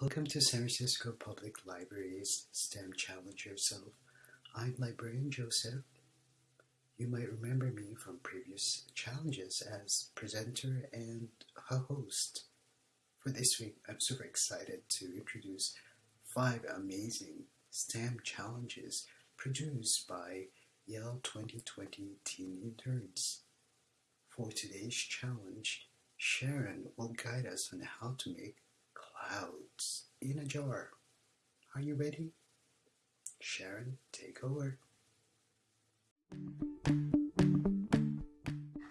Welcome to San Francisco Public Library's STEM Challenge Yourself. I'm librarian Joseph. You might remember me from previous challenges as presenter and a host. For this week, I'm super excited to introduce five amazing STEM challenges produced by Yale 2020 teen interns. For today's challenge, Sharon will guide us on how to make clouds in a jar. Are you ready? Sharon, take over.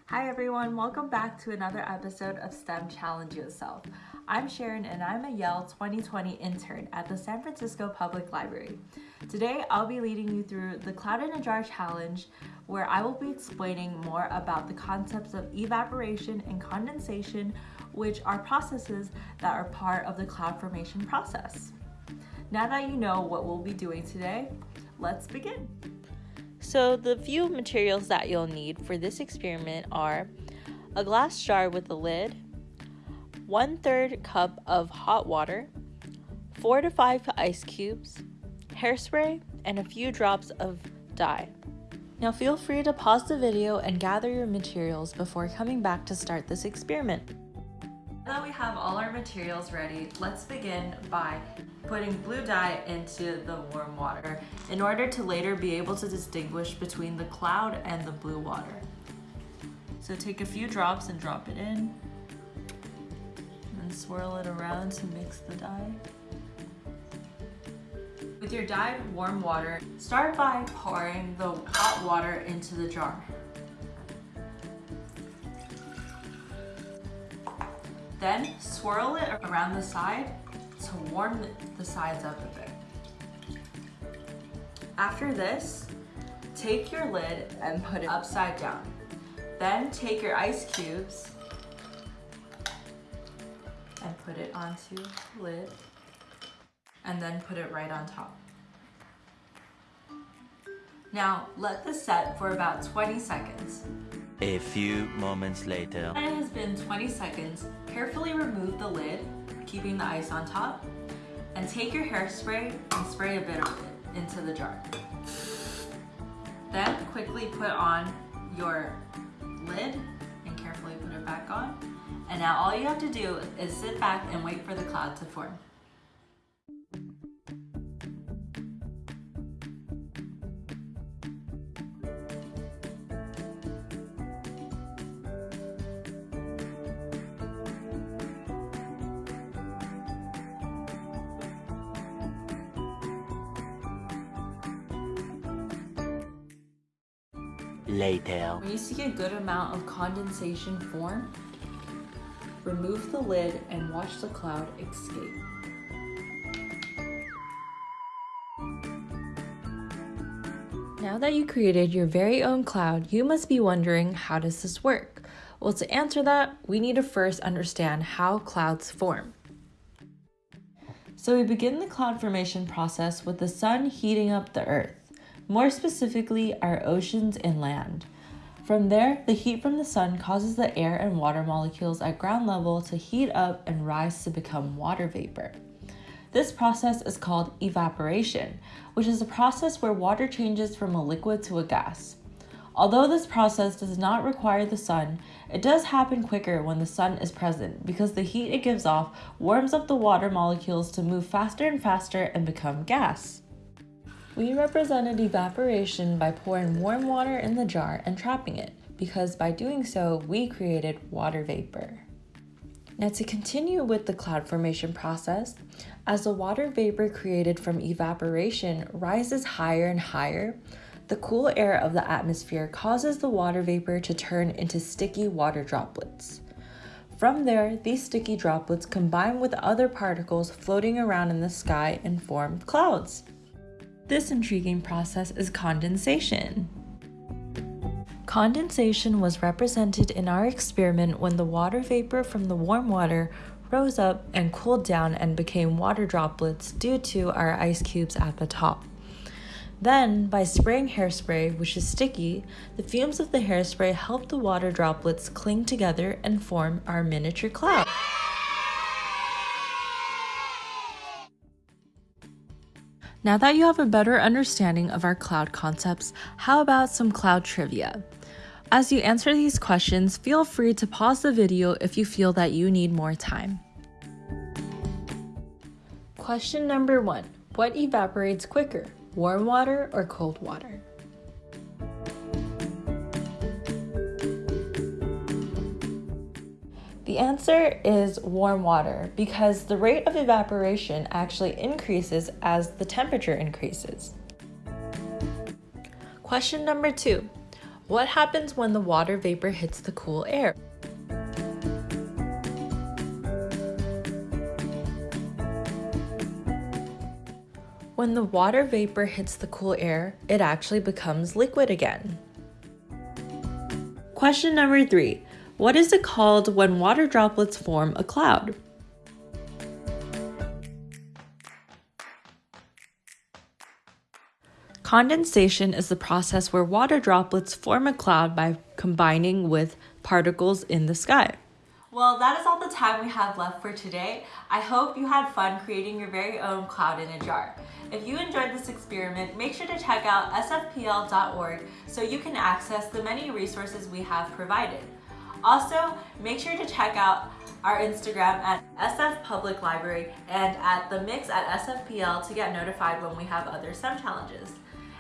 Hi everyone, welcome back to another episode of STEM Challenge Yourself. I'm Sharon and I'm a Yale 2020 intern at the San Francisco Public Library. Today I'll be leading you through the Cloud in a Jar Challenge where I will be explaining more about the concepts of evaporation and condensation which are processes that are part of the cloud formation process. Now that you know what we'll be doing today, let's begin. So the few materials that you'll need for this experiment are a glass jar with a lid, one third cup of hot water, four to five ice cubes, hairspray, and a few drops of dye. Now feel free to pause the video and gather your materials before coming back to start this experiment. Now that we have all our materials ready, let's begin by putting blue dye into the warm water in order to later be able to distinguish between the cloud and the blue water. So take a few drops and drop it in and swirl it around to mix the dye. With your dyed warm water, start by pouring the hot water into the jar. Then swirl it around the side to warm the sides up a bit. After this, take your lid and put it upside down. Then take your ice cubes and put it onto the lid and then put it right on top. Now let this set for about 20 seconds. A few moments later. When it has been 20 seconds, carefully remove the lid, keeping the ice on top, and take your hairspray and spray a bit of it into the jar. Then quickly put on your lid and carefully put it back on. And now all you have to do is sit back and wait for the cloud to form. Later. When you see a good amount of condensation form, remove the lid and watch the cloud escape. Now that you created your very own cloud, you must be wondering how does this work? Well, to answer that, we need to first understand how clouds form. So we begin the cloud formation process with the sun heating up the earth more specifically our oceans and land. From there, the heat from the sun causes the air and water molecules at ground level to heat up and rise to become water vapor. This process is called evaporation, which is a process where water changes from a liquid to a gas. Although this process does not require the sun, it does happen quicker when the sun is present because the heat it gives off warms up the water molecules to move faster and faster and become gas. We represented evaporation by pouring warm water in the jar and trapping it, because by doing so, we created water vapor. Now to continue with the cloud formation process, as the water vapor created from evaporation rises higher and higher, the cool air of the atmosphere causes the water vapor to turn into sticky water droplets. From there, these sticky droplets combine with other particles floating around in the sky and form clouds. This intriguing process is condensation. Condensation was represented in our experiment when the water vapor from the warm water rose up and cooled down and became water droplets due to our ice cubes at the top. Then, by spraying hairspray, which is sticky, the fumes of the hairspray help the water droplets cling together and form our miniature cloud. Now that you have a better understanding of our cloud concepts, how about some cloud trivia? As you answer these questions, feel free to pause the video if you feel that you need more time. Question number one What evaporates quicker, warm water or cold water? The answer is warm water because the rate of evaporation actually increases as the temperature increases. Question number two What happens when the water vapor hits the cool air? When the water vapor hits the cool air, it actually becomes liquid again. Question number three What is it called when water droplets form a cloud? Condensation is the process where water droplets form a cloud by combining with particles in the sky. Well, that is all the time we have left for today. I hope you had fun creating your very own cloud in a jar. If you enjoyed this experiment, make sure to check out sfpl.org so you can access the many resources we have provided. Also, make sure to check out our Instagram at SF Public Library and at the mix at SFPL to get notified when we have other STEM challenges.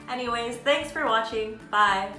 Anyways, thanks for watching. Bye.